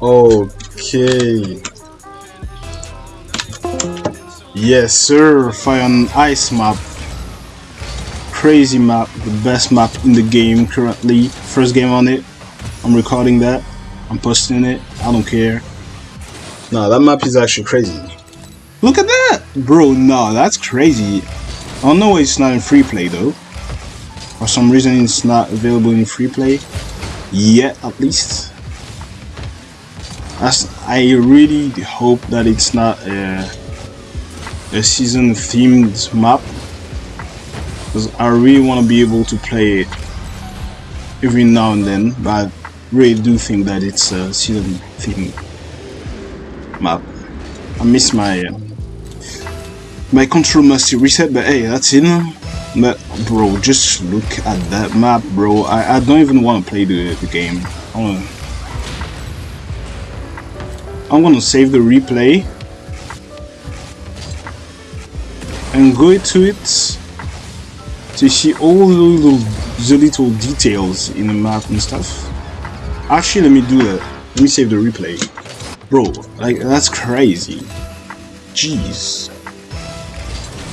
Okay. Yes, sir. Fire on Ice map. Crazy map. The best map in the game currently. First game on it. I'm recording that. I'm posting it. I don't care. Nah, that map is actually crazy. Look at that! Bro, nah, that's crazy. I don't know why it's not in free play though. For some reason it's not available in free play. Yet, at least. That's, I really hope that it's not a, a season themed map. Because I really want to be able to play it every now and then. But I really do think that it's a season themed map. I miss my uh, my control must reset, but hey, that's it. But bro, just look at that map, bro. I, I don't even want to play the, the game. I'm gonna save the replay and go to it to see all the little, the little details in the map and stuff. Actually, let me do that. Let me save the replay. Bro, like, that's crazy. Jeez.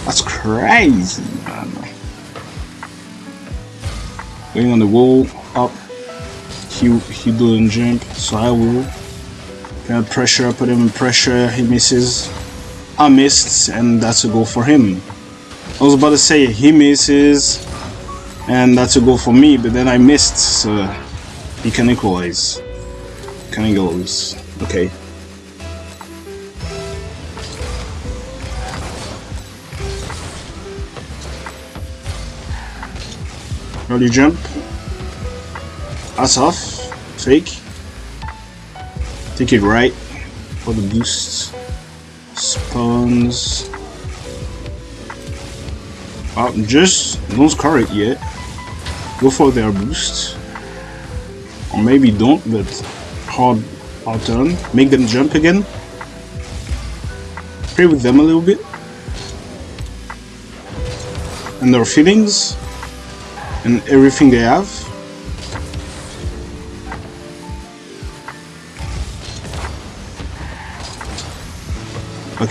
That's crazy, man. Going on the wall, up. He, he doesn't jump, so I will. Of pressure, put him in pressure, he misses. I missed, and that's a goal for him. I was about to say he misses, and that's a goal for me, but then I missed, so he can equalize. Can equalize. Okay. Early jump. Ass off. Fake. Take it right for the boost. Spawns. Oh, just don't score it yet. Go for their boost. Or maybe don't, but hard, hard turn. Make them jump again. Play with them a little bit. And their feelings and everything they have.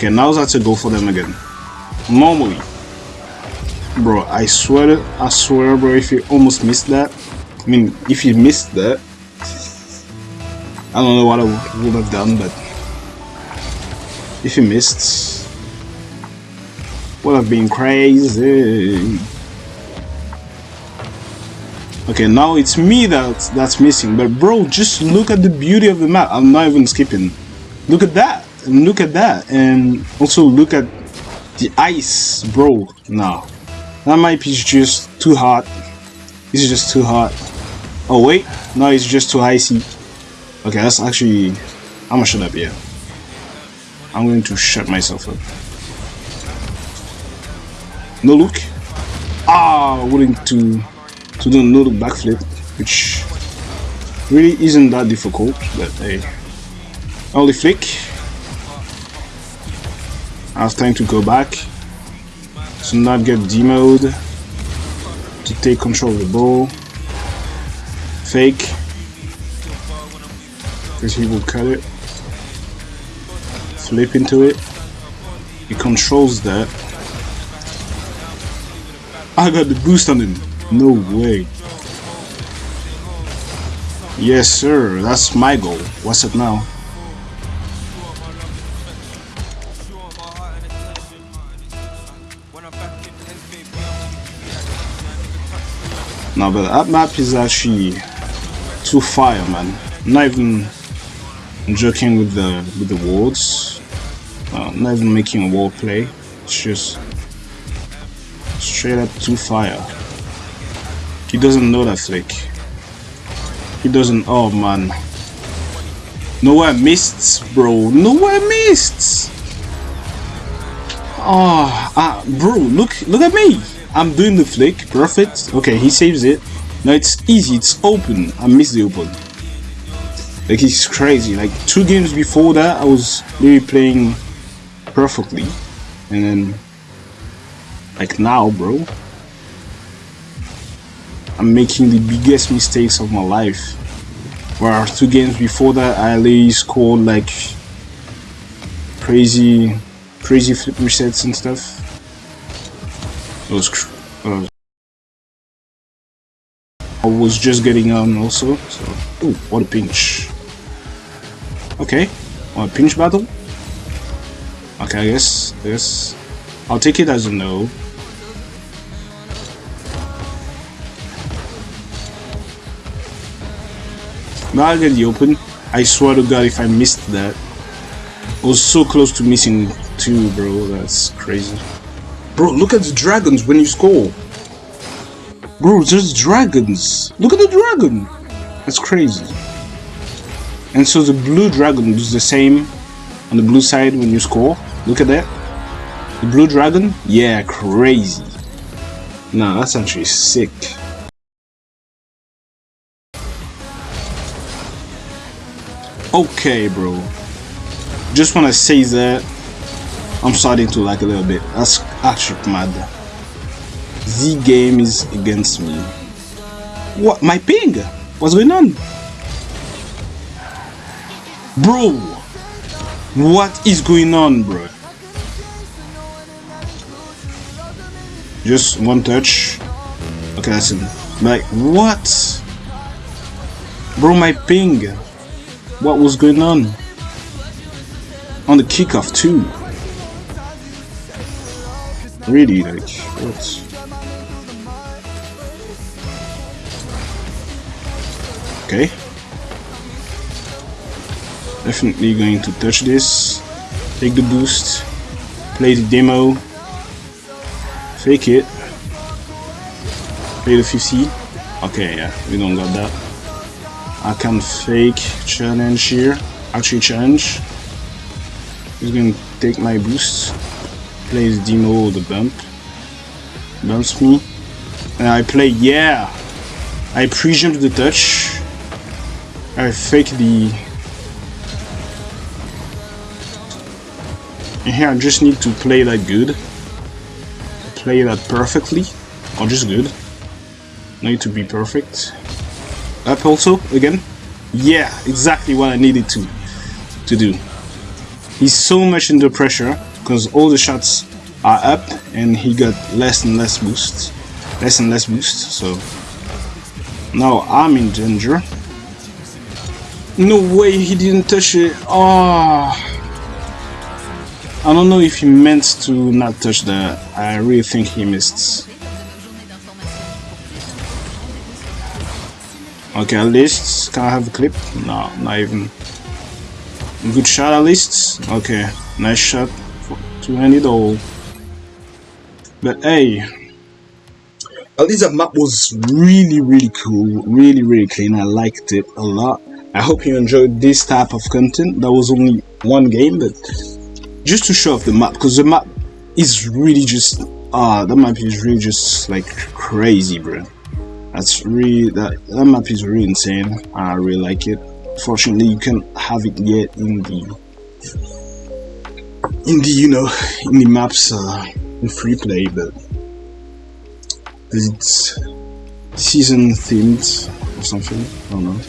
Okay, now that's a go for them again. Normally. Bro, I swear, I swear, bro, if you almost missed that, I mean, if you missed that, I don't know what I would have done, but if you missed, would have been crazy. Okay, now it's me that's that's missing. But bro, just look at the beauty of the map. I'm not even skipping. Look at that. Look at that. And also look at the ice, bro. now That might be just too hot. This is just too hot. Oh wait, no, it's just too icy. Okay, that's actually I'm gonna shut up, yeah. I'm going to shut myself up. No look. Ah, willing to to do another backflip, which really isn't that difficult, but hey. Only flick. I have time to go back. to not get demoed. To take control of the ball. Fake. Because he will cut it. Flip into it. He controls that. I got the boost on him. No way. Yes, sir. That's my goal. What's it now? No, but that map is actually too fire, man. I'm not even joking with the with the wards. Uh, not even making a wall play. It's just straight up too fire. He doesn't know that flick. He doesn't. Oh man. Nowhere missed, bro. Nowhere missed. Oh, ah, bro. Look, look at me. I'm doing the flick. Perfect. Okay, he saves it. Now it's easy. It's open. I missed the open. Like it's crazy. Like two games before that, I was really playing perfectly, and then like now, bro. I'm making the biggest mistakes of my life Where two games before that, I only scored like crazy, crazy flip resets and stuff. Was, uh, I was just getting on also. So, ooh, what a pinch. Okay, what a pinch battle. Okay, I guess, guess I'll take it as a no. Now I get the open. I swear to god if I missed that. I was so close to missing two, bro. That's crazy. Bro, look at the dragons when you score. Bro, there's dragons. Look at the dragon. That's crazy. And so the blue dragon does the same on the blue side when you score. Look at that. The blue dragon? Yeah, crazy. Nah, that's actually sick. Okay, bro. Just want to say that I'm starting to like a little bit. That's actually mad. Z game is against me. What? My ping? What's going on? Bro! What is going on, bro? Just one touch. Okay, that's it. Like, what? Bro, my ping. What was going on? On the kickoff too. Really, like, what? Okay. Definitely going to touch this. Take the boost. Play the demo. Fake it. Play the 50. Okay, yeah, we don't got that. I can fake challenge here. Actually challenge. He's gonna take my boost. Plays demo the bump. Bumps me. And I play yeah. I pre-jump the touch. I fake the and here I just need to play that good. Play that perfectly. Or just good. Need to be perfect. Up also, again. Yeah, exactly what I needed to, to do. He's so much under pressure, because all the shots are up, and he got less and less boost. Less and less boost, so... Now I'm in danger. No way he didn't touch it. Oh. I don't know if he meant to not touch that. I really think he missed. Okay, at least. Can I have a clip? No, not even. Good shot at least. Okay, nice shot. Two-handed all. But hey, at least that map was really, really cool. Really, really clean. I liked it a lot. I hope you enjoyed this type of content. That was only one game, but just to show off the map, because the map is really just ah, uh, that map is really just like crazy, bro. That's really that that map is really insane. I really like it. Fortunately, you can't have it yet in the in the you know in the maps uh, in free play, but it's season themed or something. I don't know.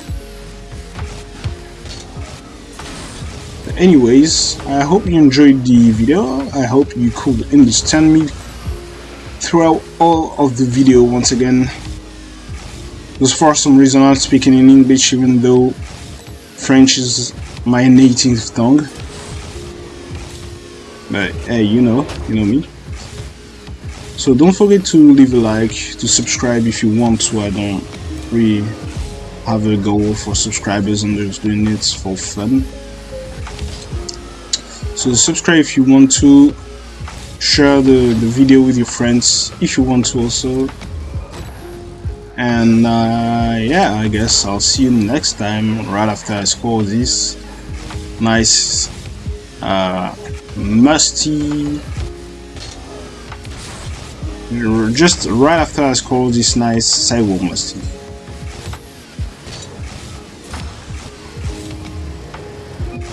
But anyways, I hope you enjoyed the video. I hope you could understand me throughout all of the video once again. Because for some reason I'm speaking in English even though French is my native tongue. But hey, you know, you know me. So don't forget to leave a like, to subscribe if you want to. I don't really have a goal for subscribers, I'm just doing it for fun. So subscribe if you want to. Share the, the video with your friends if you want to also and uh, yeah I guess I'll see you next time right after I score this nice uh, musty. Just right after I score this nice sidewall musty?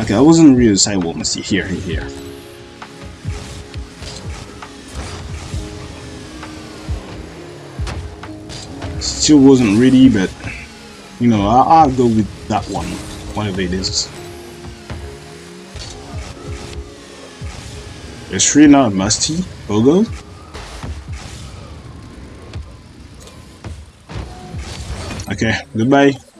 Okay I wasn't really sidewall musty here here still wasn't ready, but you know, I'll, I'll go with that one, whatever it is. It's really not musty logo. Okay, goodbye.